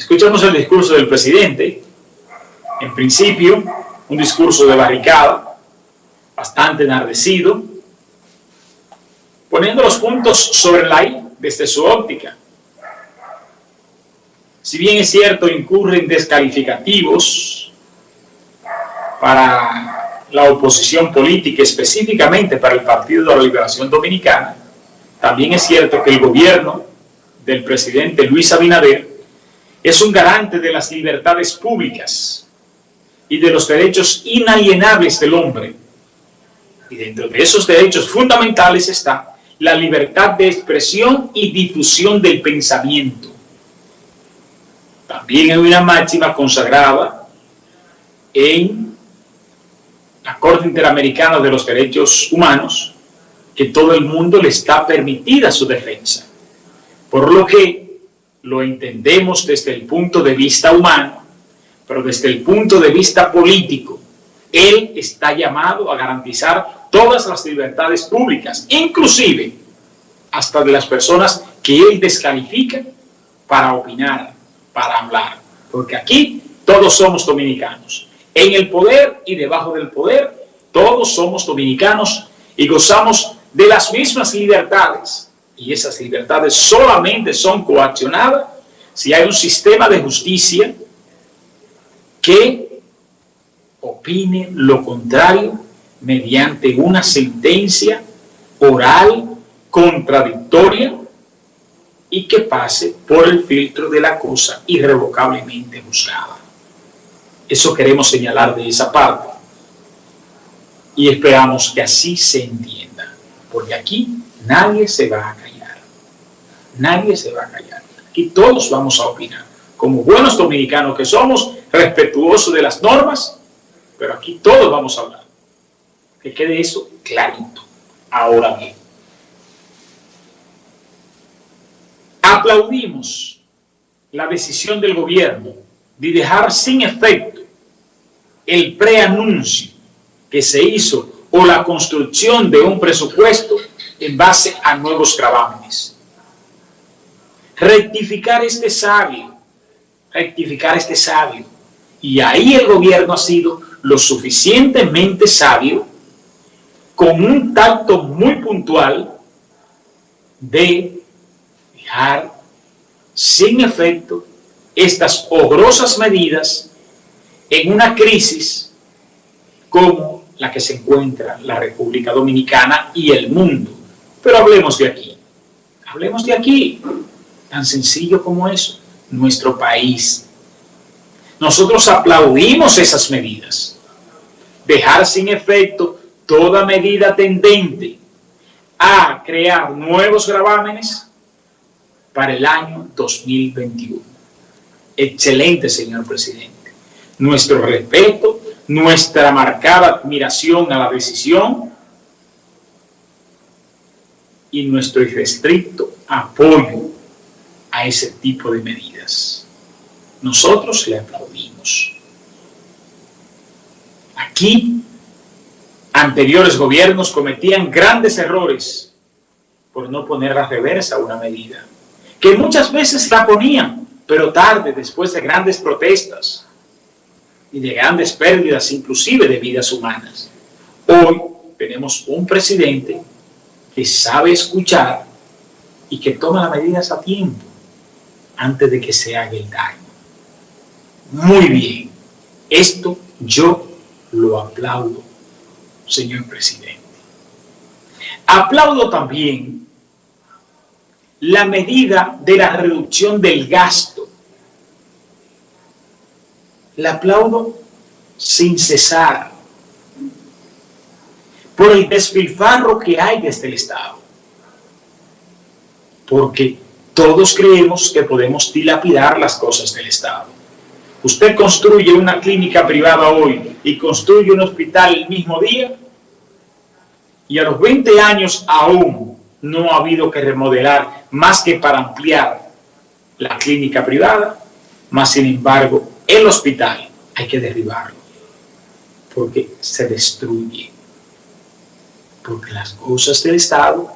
Escuchamos el discurso del presidente, en principio, un discurso de barricada, bastante enardecido, poniendo los puntos sobre la I desde su óptica. Si bien es cierto, incurren descalificativos para la oposición política, específicamente para el Partido de la Liberación Dominicana, también es cierto que el gobierno del presidente Luis Abinader es un garante de las libertades públicas y de los derechos inalienables del hombre. Y dentro de esos derechos fundamentales está la libertad de expresión y difusión del pensamiento. También hay una máxima consagrada en la Corte Interamericana de los Derechos Humanos, que todo el mundo le está permitida su defensa. Por lo que lo entendemos desde el punto de vista humano, pero desde el punto de vista político, él está llamado a garantizar todas las libertades públicas, inclusive hasta de las personas que él descalifica para opinar, para hablar. Porque aquí todos somos dominicanos. En el poder y debajo del poder, todos somos dominicanos y gozamos de las mismas libertades. Y esas libertades solamente son coaccionadas si hay un sistema de justicia que opine lo contrario mediante una sentencia oral contradictoria y que pase por el filtro de la cosa irrevocablemente juzgada. Eso queremos señalar de esa parte. Y esperamos que así se entienda. Porque aquí nadie se va a callar. Nadie se va a callar. Aquí todos vamos a opinar. Como buenos dominicanos que somos, respetuosos de las normas, pero aquí todos vamos a hablar. Que quede eso clarito. Ahora bien, aplaudimos la decisión del gobierno de dejar sin efecto el preanuncio que se hizo o la construcción de un presupuesto en base a nuevos gravámenes. Rectificar este sabio, rectificar este sabio. Y ahí el gobierno ha sido lo suficientemente sabio con un tacto muy puntual de dejar sin efecto estas horrorosas medidas en una crisis como la que se encuentra la República Dominicana y el mundo. Pero hablemos de aquí, hablemos de aquí, tan sencillo como eso, nuestro país. Nosotros aplaudimos esas medidas, dejar sin efecto toda medida tendente a crear nuevos gravámenes para el año 2021. Excelente, señor presidente. Nuestro respeto, nuestra marcada admiración a la decisión y nuestro irrestricto apoyo a ese tipo de medidas. Nosotros le aplaudimos. Aquí, anteriores gobiernos cometían grandes errores por no poner la reversa a una medida que muchas veces la ponían, pero tarde, después de grandes protestas y de grandes pérdidas, inclusive de vidas humanas. Hoy tenemos un presidente que sabe escuchar y que toma las medidas a tiempo antes de que se haga el daño. Muy bien, esto yo lo aplaudo, señor presidente. Aplaudo también la medida de la reducción del gasto. La aplaudo sin cesar por el despilfarro que hay desde el Estado. Porque todos creemos que podemos dilapidar las cosas del Estado. Usted construye una clínica privada hoy y construye un hospital el mismo día y a los 20 años aún no ha habido que remodelar más que para ampliar la clínica privada, más sin embargo el hospital hay que derribarlo porque se destruye. Porque las cosas del Estado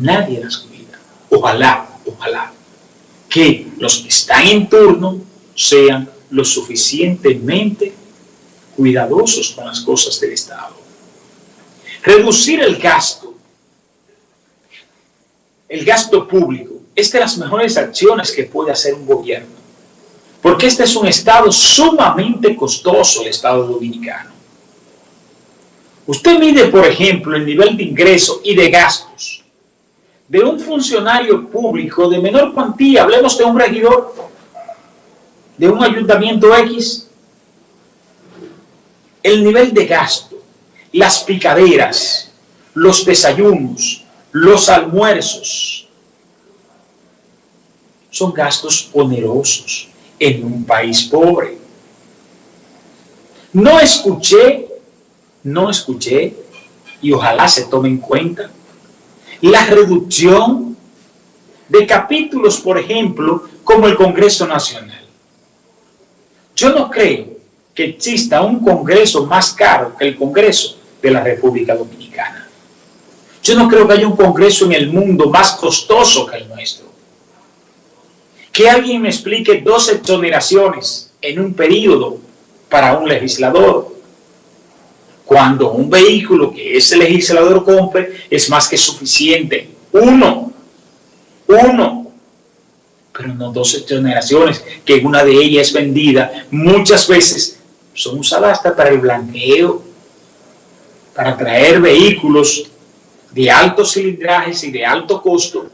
nadie las cuida. Ojalá, ojalá que los que están en turno sean lo suficientemente cuidadosos con las cosas del Estado. Reducir el gasto, el gasto público, es de las mejores acciones que puede hacer un gobierno. Porque este es un Estado sumamente costoso, el Estado dominicano. Usted mide, por ejemplo, el nivel de ingreso y de gastos de un funcionario público de menor cuantía, hablemos de un regidor, de un ayuntamiento X, el nivel de gasto, las picaderas, los desayunos, los almuerzos, son gastos onerosos en un país pobre. No escuché, no escuché, y ojalá se tome en cuenta, la reducción de capítulos, por ejemplo, como el Congreso Nacional. Yo no creo que exista un Congreso más caro que el Congreso de la República Dominicana. Yo no creo que haya un Congreso en el mundo más costoso que el nuestro. Que alguien me explique dos exoneraciones en un periodo para un legislador, cuando un vehículo que ese legislador compre es más que suficiente. Uno, uno, pero no dos exoneraciones, que una de ellas es vendida muchas veces son usadas hasta para el blanqueo, para traer vehículos de altos cilindrajes y de alto costo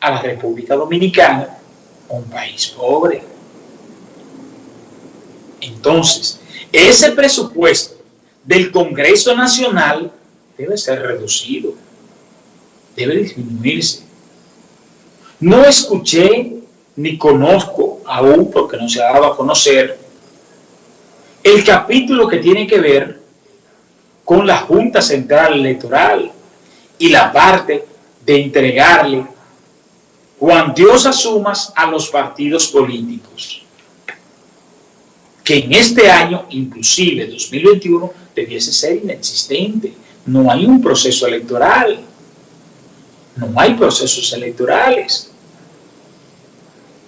a la República Dominicana, un país pobre. Entonces, ese presupuesto del Congreso Nacional debe ser reducido, debe disminuirse. No escuché ni conozco aún, porque no se ha dado a conocer, el capítulo que tiene que ver con la Junta Central Electoral y la parte de entregarle cuantiosas sumas a los partidos políticos, que en este año, inclusive 2021, debiese ser inexistente. No hay un proceso electoral, no hay procesos electorales.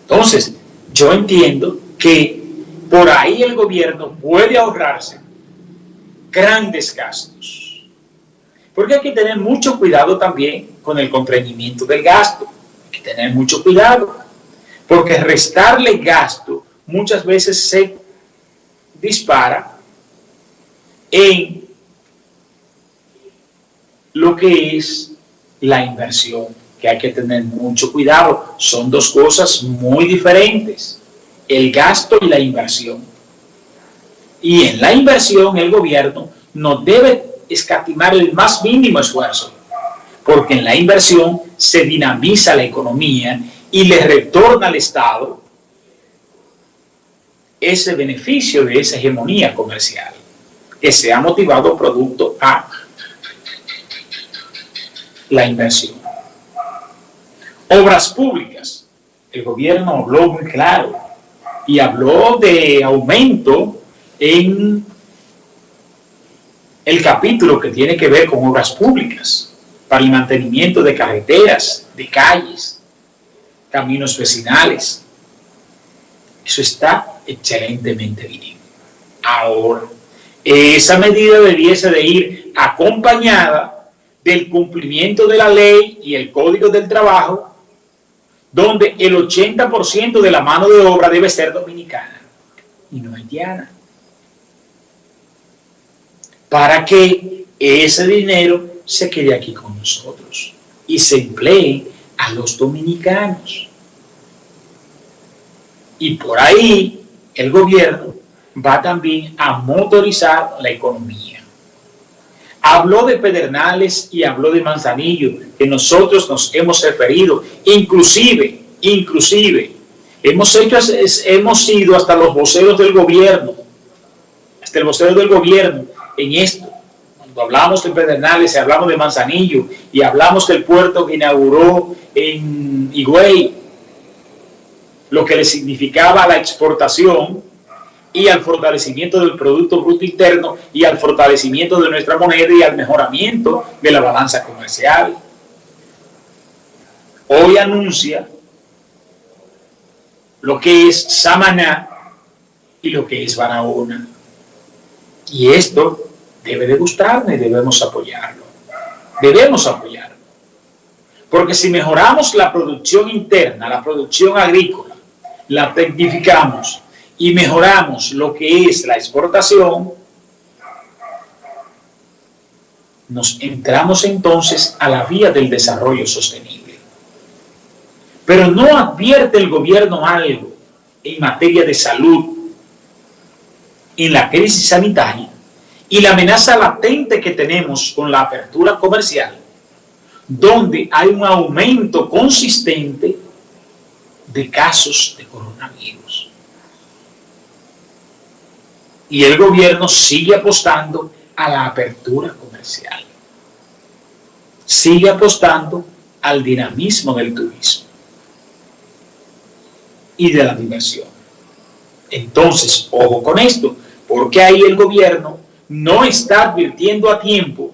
Entonces, yo entiendo que por ahí el gobierno puede ahorrarse grandes gastos. Porque hay que tener mucho cuidado también con el contrañimiento del gasto. Hay que tener mucho cuidado. Porque restarle gasto muchas veces se dispara en lo que es la inversión, que hay que tener mucho cuidado. Son dos cosas muy diferentes el gasto y la inversión. Y en la inversión el gobierno no debe escatimar el más mínimo esfuerzo, porque en la inversión se dinamiza la economía y le retorna al Estado ese beneficio de esa hegemonía comercial que se ha motivado producto a la inversión. Obras públicas. El gobierno habló muy claro y habló de aumento en el capítulo que tiene que ver con obras públicas, para el mantenimiento de carreteras, de calles, caminos vecinales. Eso está excelentemente bien. Ahora, esa medida debiese de ir acompañada del cumplimiento de la ley y el Código del Trabajo donde el 80% de la mano de obra debe ser dominicana y no haitiana. Para que ese dinero se quede aquí con nosotros y se emplee a los dominicanos. Y por ahí el gobierno va también a motorizar la economía. Habló de Pedernales y habló de Manzanillo, que nosotros nos hemos referido, inclusive, inclusive, hemos hecho, hemos sido hasta los voceros del gobierno, hasta el vocero del gobierno en esto. Cuando hablamos de Pedernales y hablamos de Manzanillo y hablamos del puerto que inauguró en Higüey, lo que le significaba la exportación, y al fortalecimiento del Producto Bruto Interno y al fortalecimiento de nuestra moneda y al mejoramiento de la balanza comercial. Hoy anuncia lo que es Samaná y lo que es Barahona. Y esto debe de gustarme y debemos apoyarlo. Debemos apoyarlo. Porque si mejoramos la producción interna, la producción agrícola, la tecnificamos y mejoramos lo que es la exportación, nos entramos entonces a la vía del desarrollo sostenible. Pero no advierte el gobierno algo en materia de salud, en la crisis sanitaria y la amenaza latente que tenemos con la apertura comercial, donde hay un aumento consistente de casos de coronavirus. Y el gobierno sigue apostando a la apertura comercial. Sigue apostando al dinamismo del turismo y de la diversión. Entonces, ojo con esto, porque ahí el gobierno no está advirtiendo a tiempo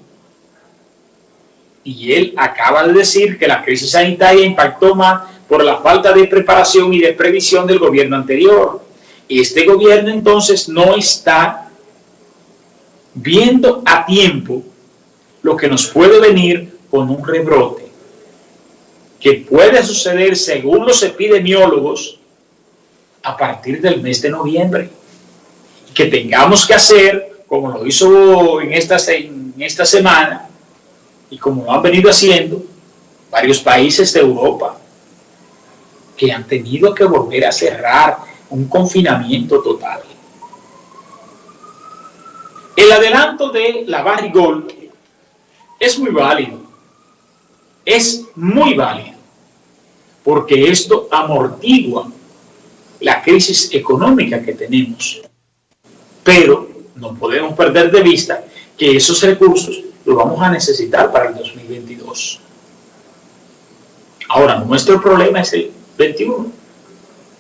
y él acaba de decir que la crisis sanitaria impactó más por la falta de preparación y de previsión del gobierno anterior. Este gobierno entonces no está viendo a tiempo lo que nos puede venir con un rebrote, que puede suceder según los epidemiólogos a partir del mes de noviembre, que tengamos que hacer, como lo hizo en esta, en esta semana, y como lo han venido haciendo varios países de Europa, que han tenido que volver a cerrar un confinamiento total. El adelanto de la Barrigol es muy válido, es muy válido, porque esto amortigua la crisis económica que tenemos. Pero no podemos perder de vista que esos recursos los vamos a necesitar para el 2022. Ahora, nuestro problema es el 21